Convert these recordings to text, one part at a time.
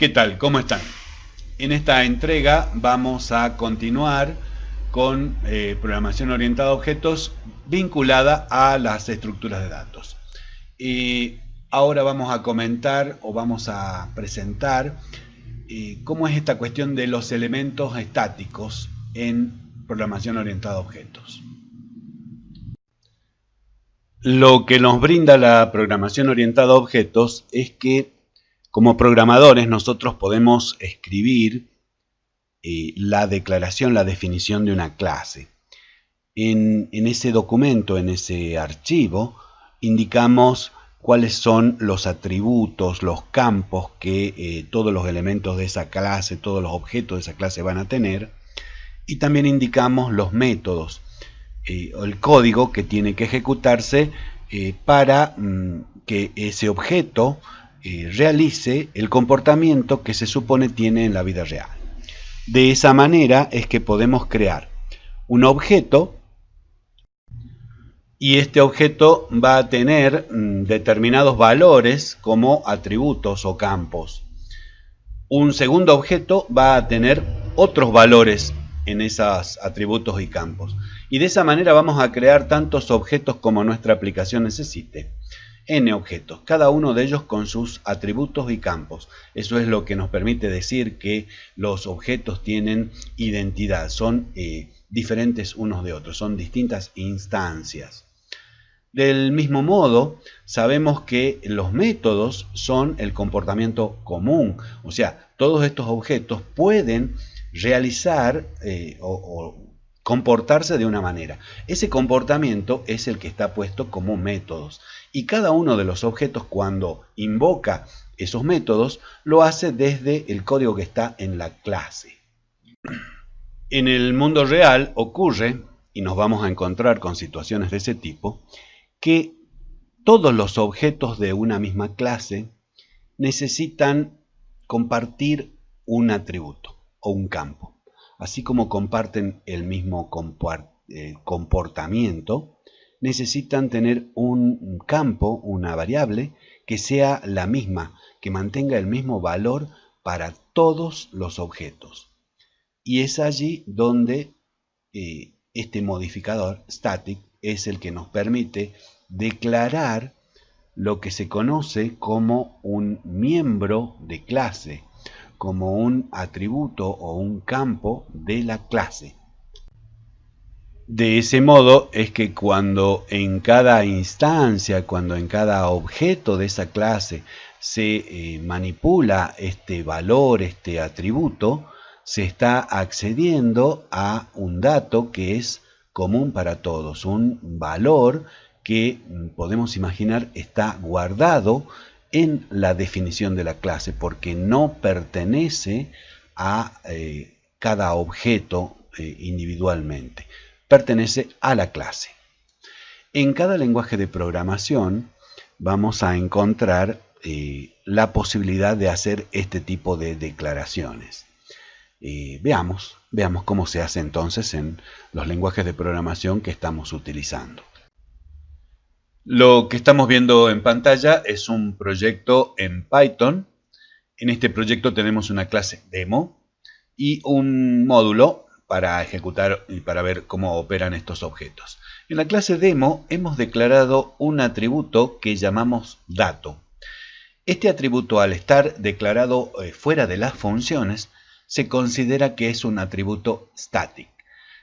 ¿Qué tal? ¿Cómo están? En esta entrega vamos a continuar con eh, programación orientada a objetos vinculada a las estructuras de datos. Y ahora vamos a comentar o vamos a presentar eh, cómo es esta cuestión de los elementos estáticos en programación orientada a objetos. Lo que nos brinda la programación orientada a objetos es que como programadores nosotros podemos escribir eh, la declaración, la definición de una clase. En, ese documento, en ese archivo, indicamos cuáles son los atributos, los campos que eh, todos los elementos de esa clase, todos los objetos de esa clase van a tener. Y también indicamos los métodos, eh, el código que tiene que ejecutarse para mm, que ese objeto realice el comportamiento que se supone tiene en la vida real. De esa manera es que podemos crear un objeto y este objeto va a tener mm, determinados valores como atributos o campos. Un segundo objeto va a tener otros valores en esos atributos y campos. Y de esa manera vamos a crear tantos objetos como nuestra aplicación necesite n objetos, cada uno de ellos con sus atributos y campos. Eso es lo que nos permite decir que los objetos tienen identidad, son eh, diferentes unos de otros, son distintas instancias. Del mismo modo, sabemos que los métodos son el comportamiento común, o sea, todos estos objetos pueden realizar eh, o comportarse de una manera. Ese comportamiento es el que está puesto como métodos. Y cada uno de los objetos cuando invoca esos métodos lo hace desde el código que está en la clase. En el mundo real ocurre, y nos vamos a encontrar con situaciones de ese tipo, que todos los objetos de una misma clase necesitan compartir un atributo o un campo así como comparten el mismo eh, comportamiento, necesitan tener un campo, una variable, que sea la misma, que mantenga el mismo valor para todos los objetos. Y es allí donde eh, este modificador static es el que nos permite declarar lo que se conoce como un miembro de clase como un atributo o un campo de la clase. De ese modo es que cuando en cada instancia, cuando en cada objeto de esa clase se eh, manipula este valor, este atributo, se está accediendo a un dato que es común para todos, un valor que mm, podemos imaginar está guardado en la definición de la clase porque no pertenece a eh, cada objeto eh, individualmente, pertenece a la clase. En cada lenguaje de programación vamos a encontrar eh, la posibilidad de hacer este tipo de declaraciones. veamos, veamos cómo se hace entonces en los lenguajes de programación que estamos utilizando. Lo que estamos viendo en pantalla es un proyecto en Python. En este proyecto tenemos una clase demo y un módulo para ejecutar y para ver cómo operan estos objetos. En la clase demo hemos declarado un atributo que llamamos dato. Este atributo al estar declarado eh, fuera de las funciones se considera que es un atributo static.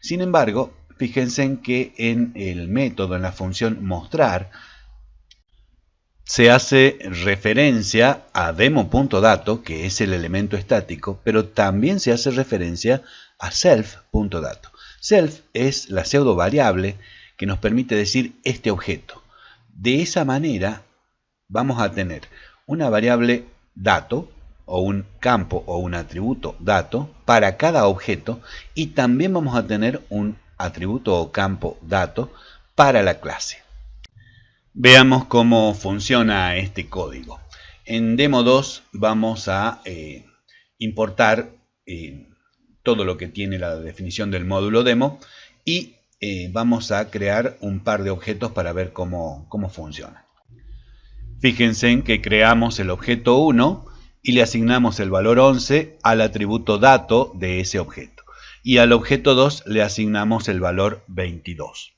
Sin embargo, fíjense en que en el método, en la función mostrar, se hace referencia a demo.dato, que es el elemento estático, pero también se hace referencia a self.dato. Self es la pseudo variable que nos permite decir este objeto. De esa manera vamos a tener una variable dato o un campo o un atributo dato para cada objeto y también vamos a tener un atributo o campo dato para la clase. Veamos cómo funciona este código. En Demo 2 vamos a eh, importar eh, todo lo que tiene la definición del módulo demo y eh, vamos a crear un par de objetos para ver cómo, cómo funciona. Fíjense en que creamos el objeto 1 y le asignamos el valor 11 al atributo dato de ese objeto. Y al objeto 2 le asignamos el valor 22.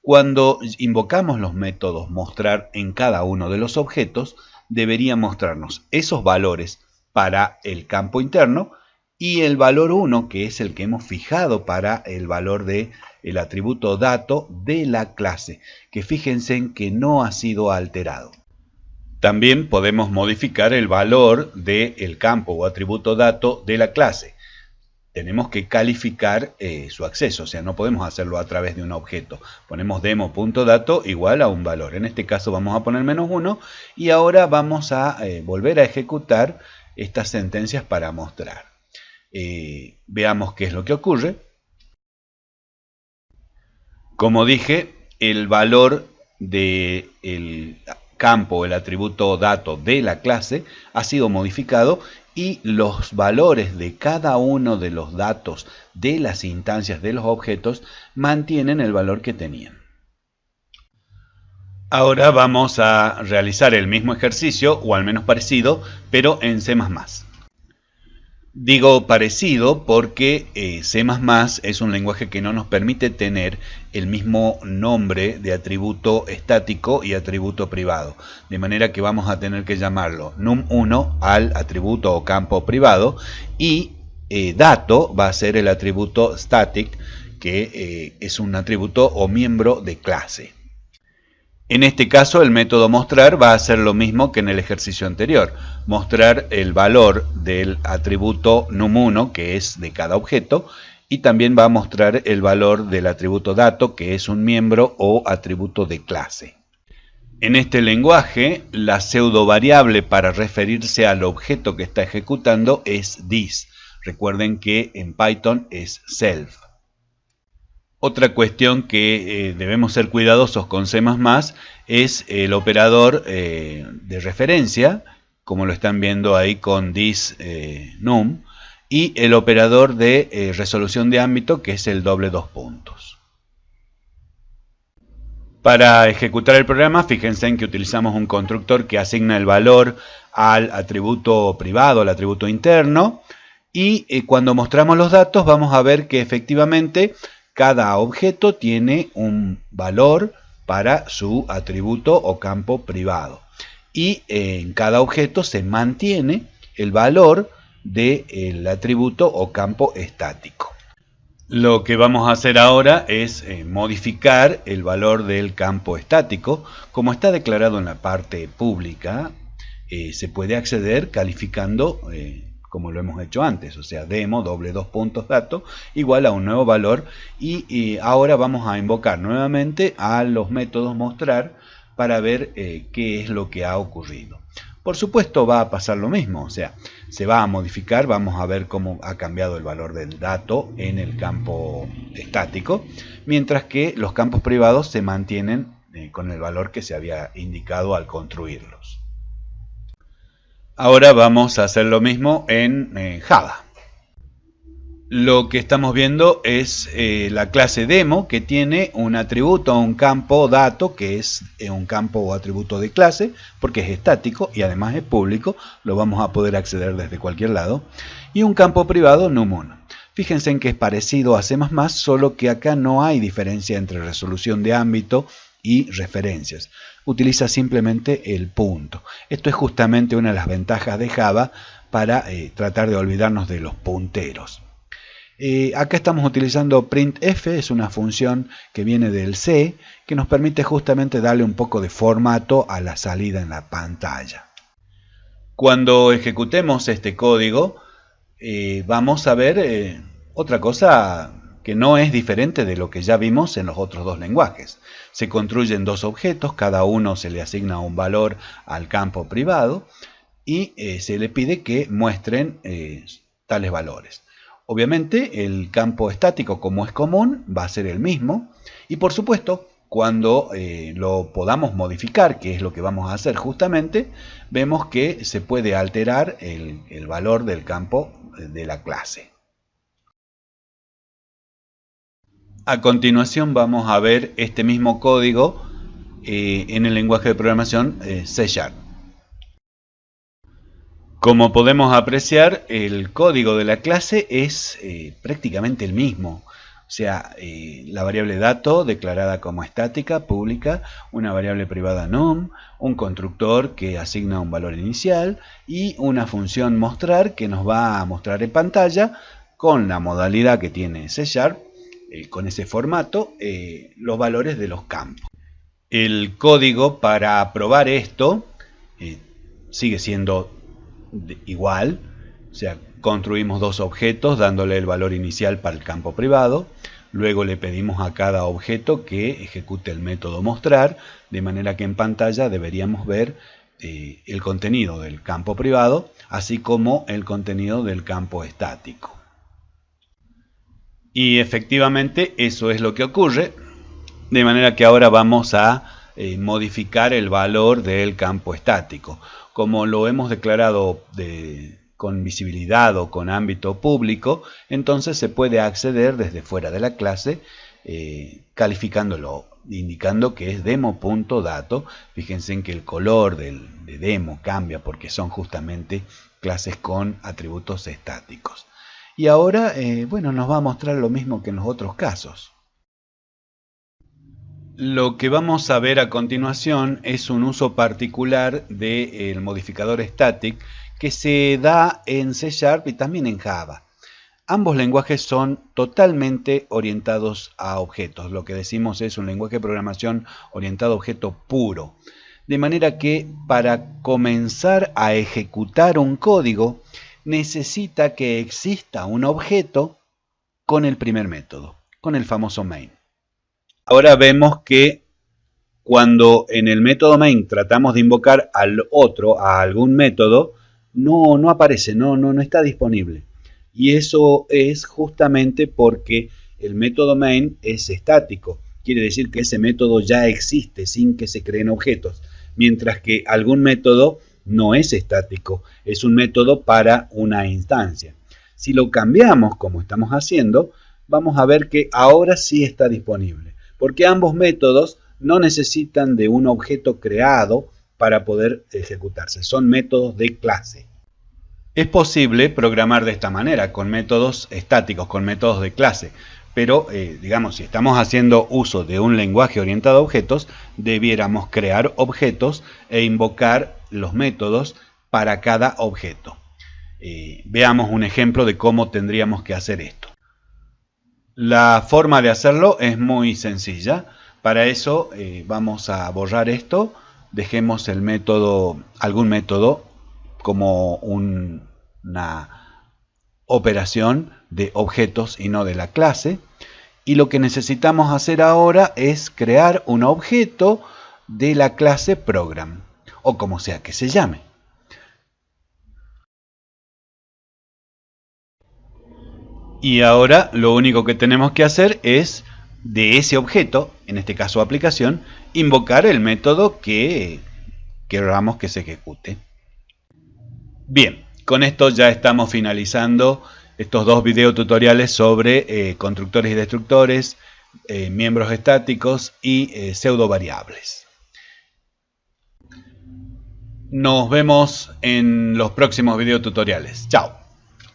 Cuando invocamos los métodos mostrar en cada uno de los objetos, debería mostrarnos esos valores para el campo interno y el valor 1, que es el que hemos fijado para el valor de el atributo dato de la clase, que fíjense en que no ha sido alterado. También podemos modificar el valor del campo o atributo dato de la clase. Tenemos que calificar eh, su acceso, o sea, no podemos hacerlo a través de un objeto. Ponemos demo.dato igual a un valor. En este caso vamos a poner menos 1 y ahora vamos a eh, volver a ejecutar estas sentencias para mostrar. Eh, veamos qué es lo que ocurre. Como dije, el valor del campo, el atributo dato de la clase ha sido modificado y los valores de cada uno de los datos de las instancias de los objetos mantienen el valor que tenían. Ahora vamos a realizar el mismo ejercicio, o al menos parecido, pero en C++. Digo parecido porque eh, C++ es un lenguaje que no nos permite tener el mismo nombre de atributo estático y atributo privado. De manera que vamos a tener que llamarlo num1 al atributo o campo privado y eh, dato va a ser el atributo static que eh, es un atributo o miembro de clase. En este caso el método mostrar va a ser lo mismo que en el ejercicio anterior, mostrar el valor del atributo num1 que es de cada objeto y también va a mostrar el valor del atributo dato que es un miembro o atributo de clase. En este lenguaje la pseudo variable para referirse al objeto que está ejecutando es this. Recuerden que en Python es self. Otra cuestión que eh, debemos ser cuidadosos con C++ es el operador eh, de referencia, como lo están viendo ahí con this eh, num, y el operador de resolución de ámbito, que es el doble dos puntos. Para ejecutar el programa, fíjense en que utilizamos un constructor que asigna el valor al atributo privado, al atributo interno, y cuando mostramos los datos vamos a ver que efectivamente cada objeto tiene un valor para su atributo o campo privado. Y en cada objeto se mantiene el valor del atributo o campo estático. Lo que vamos a hacer ahora es eh, modificar el valor del campo estático. Como está declarado en la parte pública, eh, se puede acceder calificando eh, como lo hemos hecho antes, o sea, demo doble dos puntos dato igual a un nuevo valor y, ahora vamos a invocar nuevamente a los métodos mostrar para ver eh, qué es lo que ha ocurrido. Por supuesto va a pasar lo mismo, o sea, se va a modificar, vamos a ver cómo ha cambiado el valor del dato en el campo estático, mientras que los campos privados se mantienen eh, con el valor que se había indicado al construirlos. Ahora vamos a hacer lo mismo en eh, Java. Lo que estamos viendo es eh, la clase demo que tiene un atributo un campo dato que es eh, un campo o atributo de clase porque es estático y además es público, lo vamos a poder acceder desde cualquier lado y un campo privado num1. Fíjense en que es parecido a C++, solo que acá no hay diferencia entre resolución de ámbito y referencias. Utiliza simplemente el punto. Esto es justamente una de las ventajas de Java para eh, tratar de olvidarnos de los punteros. Eh, acá estamos utilizando printf, es una función que viene del C, que nos permite justamente darle un poco de formato a la salida en la pantalla. Cuando ejecutemos este código, eh, vamos a ver otra cosa que no es diferente de lo que ya vimos en los otros dos lenguajes. Se construyen dos objetos, cada uno se le asigna un valor al campo privado y eh, se le pide que muestren eh, tales valores. Obviamente el campo estático como es común va a ser el mismo y por supuesto cuando eh, lo podamos modificar, que es lo que vamos a hacer justamente, vemos que se puede alterar el valor del campo de la clase. A continuación vamos a ver este mismo código eh, en el lenguaje de programación eh, C Sharp. Como podemos apreciar, el código de la clase es eh, prácticamente el mismo. O sea, la variable dato declarada como estática, pública, una variable privada num, un constructor que asigna un valor inicial y una función mostrar que nos va a mostrar en pantalla con la modalidad que tiene C Sharp, eh, con ese formato, eh, los valores de los campos. El código para probar esto sigue siendo igual, o sea, construimos dos objetos dándole el valor inicial para el campo privado, luego le pedimos a cada objeto que ejecute el método mostrar, de manera que en pantalla deberíamos ver eh, el contenido del campo privado, así como el contenido del campo estático. Y efectivamente eso es lo que ocurre, de manera que ahora vamos a eh, modificar el valor del campo estático. Como lo hemos declarado de, con visibilidad o con ámbito público, entonces se puede acceder desde fuera de la clase eh, calificándolo, indicando que es demo.dato. Fíjense en que el color del, de demo cambia porque son justamente clases con atributos estáticos. Y ahora, eh, bueno, nos va a mostrar lo mismo que en los otros casos. Lo que vamos a ver a continuación es un uso particular del modificador static que se da en C Sharp y también en Java. Ambos lenguajes son totalmente orientados a objetos. Lo que decimos es un lenguaje de programación orientado a objeto puro. De manera que para comenzar a ejecutar un código necesita que exista un objeto con el primer método, con el famoso main. Ahora vemos que cuando en el método main tratamos de invocar al otro, a algún método, no, no aparece, no, no, no está disponible. Y eso es justamente porque el método main es estático. Quiere decir que ese método ya existe sin que se creen objetos. Mientras que algún método no es estático, es un método para una instancia. Si lo cambiamos como estamos haciendo, vamos a ver que ahora sí está disponible. Porque ambos métodos no necesitan de un objeto creado para poder ejecutarse. Son métodos de clase. Es posible programar de esta manera, con métodos estáticos, con métodos de clase. Pero, eh, digamos, si estamos haciendo uso de un lenguaje orientado a objetos, debiéramos crear objetos e invocar los métodos para cada objeto. Eh, veamos un ejemplo de cómo tendríamos que hacer esto. La forma de hacerlo es muy sencilla. Para eso eh, vamos a borrar esto dejemos el método, algún método como una operación de objetos y no de la clase. Y lo que necesitamos hacer ahora es crear un objeto de la clase program, o como sea que se llame. Y ahora lo único que tenemos que hacer es de ese objeto, en este caso aplicación, invocar el método que queramos que se ejecute. Bien, con esto ya estamos finalizando estos dos videotutoriales sobre eh, constructores y destructores, eh, miembros estáticos y eh, pseudo variables. Nos vemos en los próximos videotutoriales. Chao.